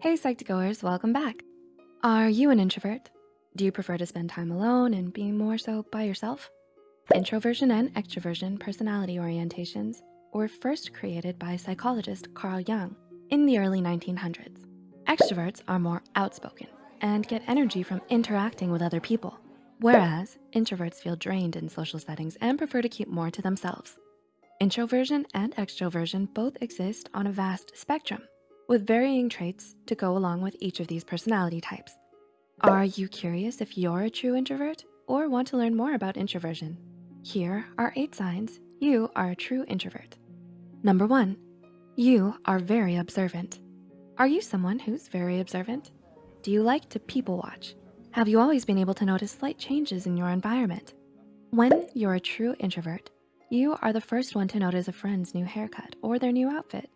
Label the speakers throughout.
Speaker 1: Hey Psych2Goers, welcome back. Are you an introvert? Do you prefer to spend time alone and be more so by yourself? Introversion and extroversion personality orientations were first created by psychologist Carl Jung in the early 1900s. Extroverts are more outspoken and get energy from interacting with other people, whereas introverts feel drained in social settings and prefer to keep more to themselves. Introversion and extroversion both exist on a vast spectrum with varying traits to go along with each of these personality types. Are you curious if you're a true introvert or want to learn more about introversion? Here are eight signs you are a true introvert. Number one, you are very observant. Are you someone who's very observant? Do you like to people watch? Have you always been able to notice slight changes in your environment? When you're a true introvert, you are the first one to notice a friend's new haircut or their new outfit.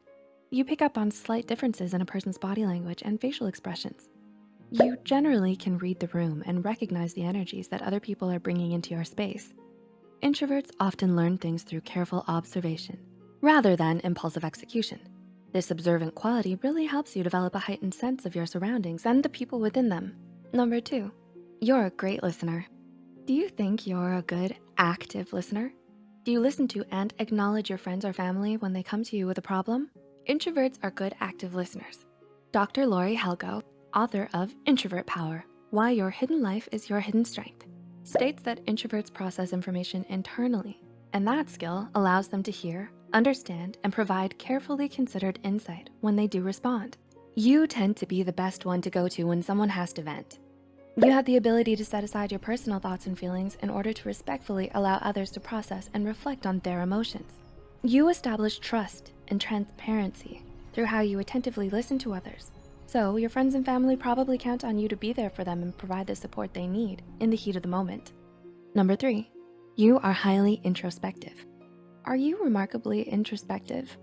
Speaker 1: You pick up on slight differences in a person's body language and facial expressions. You generally can read the room and recognize the energies that other people are bringing into your space. Introverts often learn things through careful observation rather than impulsive execution. This observant quality really helps you develop a heightened sense of your surroundings and the people within them. Number two, you're a great listener. Do you think you're a good active listener? Do you listen to and acknowledge your friends or family when they come to you with a problem? Introverts are good active listeners. Dr. Laurie Helgoe, author of Introvert Power, Why Your Hidden Life is Your Hidden Strength, states that introverts process information internally, and that skill allows them to hear, understand, and provide carefully considered insight when they do respond. You tend to be the best one to go to when someone has to vent. You have the ability to set aside your personal thoughts and feelings in order to respectfully allow others to process and reflect on their emotions. You establish trust and transparency through how you attentively listen to others. So your friends and family probably count on you to be there for them and provide the support they need in the heat of the moment. Number three, you are highly introspective. Are you remarkably introspective?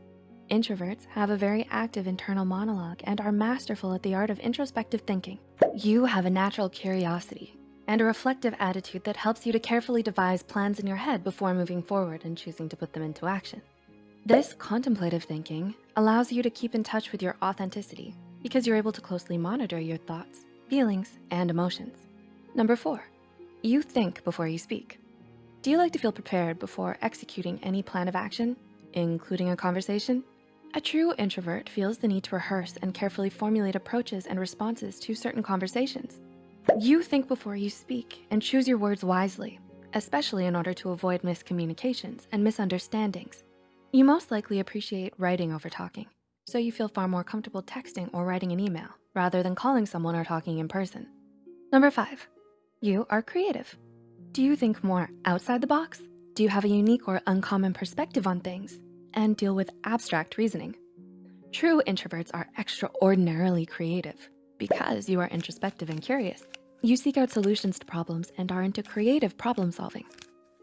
Speaker 1: Introverts have a very active internal monologue and are masterful at the art of introspective thinking. You have a natural curiosity and a reflective attitude that helps you to carefully devise plans in your head before moving forward and choosing to put them into action. This contemplative thinking allows you to keep in touch with your authenticity because you're able to closely monitor your thoughts, feelings, and emotions. Number four, you think before you speak. Do you like to feel prepared before executing any plan of action, including a conversation? A true introvert feels the need to rehearse and carefully formulate approaches and responses to certain conversations. You think before you speak and choose your words wisely, especially in order to avoid miscommunications and misunderstandings. You most likely appreciate writing over talking, so you feel far more comfortable texting or writing an email rather than calling someone or talking in person. Number five, you are creative. Do you think more outside the box? Do you have a unique or uncommon perspective on things and deal with abstract reasoning? True introverts are extraordinarily creative because you are introspective and curious. You seek out solutions to problems and are into creative problem solving.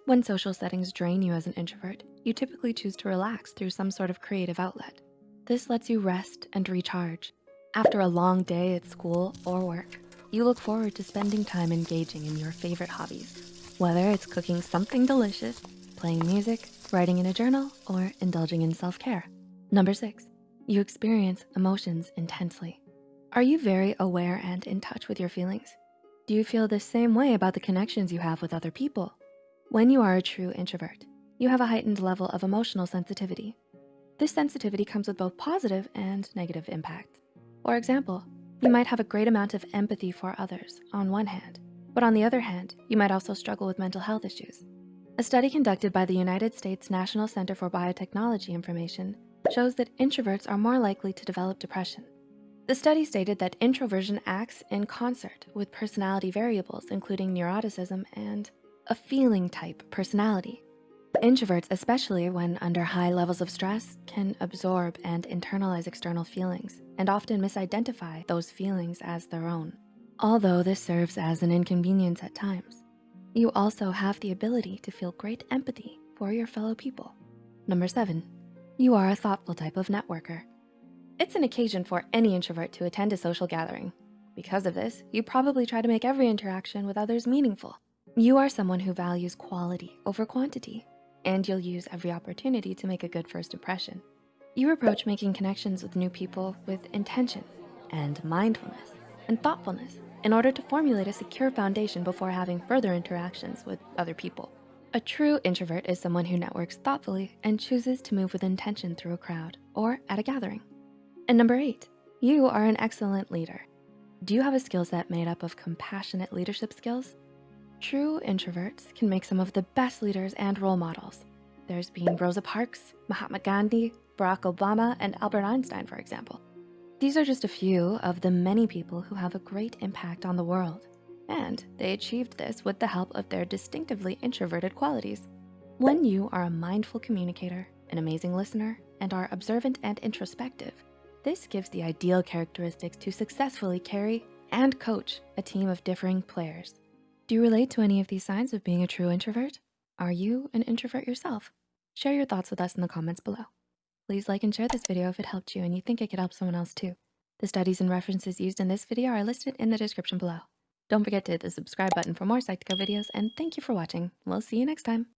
Speaker 1: When social settings drain you as an introvert, you typically choose to relax through some sort of creative outlet. This lets you rest and recharge. After a long day at school or work, you look forward to spending time engaging in your favorite hobbies, whether it's cooking something delicious, playing music, writing in a journal, or indulging in self-care. Number six, you experience emotions intensely. Are you very aware and in touch with your feelings? Do you feel the same way about the connections you have with other people? When you are a true introvert, you have a heightened level of emotional sensitivity. This sensitivity comes with both positive and negative impacts. For example, you might have a great amount of empathy for others on one hand, but on the other hand, you might also struggle with mental health issues. A study conducted by the United States National Center for Biotechnology Information shows that introverts are more likely to develop depression. The study stated that introversion acts in concert with personality variables, including neuroticism and a feeling type personality. Introverts, especially when under high levels of stress, can absorb and internalize external feelings and often misidentify those feelings as their own. Although this serves as an inconvenience at times, you also have the ability to feel great empathy for your fellow people. Number seven, you are a thoughtful type of networker. It's an occasion for any introvert to attend a social gathering. Because of this, you probably try to make every interaction with others meaningful. You are someone who values quality over quantity, and you'll use every opportunity to make a good first impression. You approach making connections with new people with intention, and mindfulness and thoughtfulness in order to formulate a secure foundation before having further interactions with other people. A true introvert is someone who networks thoughtfully and chooses to move with intention through a crowd or at a gathering. And number eight, you are an excellent leader. Do you have a skill set made up of compassionate leadership skills? True introverts can make some of the best leaders and role models. There's been Rosa Parks, Mahatma Gandhi, Barack Obama, and Albert Einstein, for example. These are just a few of the many people who have a great impact on the world. And they achieved this with the help of their distinctively introverted qualities. When you are a mindful communicator, an amazing listener, and are observant and introspective, this gives the ideal characteristics to successfully carry and coach a team of differing players. Do you relate to any of these signs of being a true introvert? Are you an introvert yourself? Share your thoughts with us in the comments below. Please like and share this video if it helped you and you think it could help someone else too. The studies and references used in this video are listed in the description below. Don't forget to hit the subscribe button for more Psych2Go videos and thank you for watching. We'll see you next time.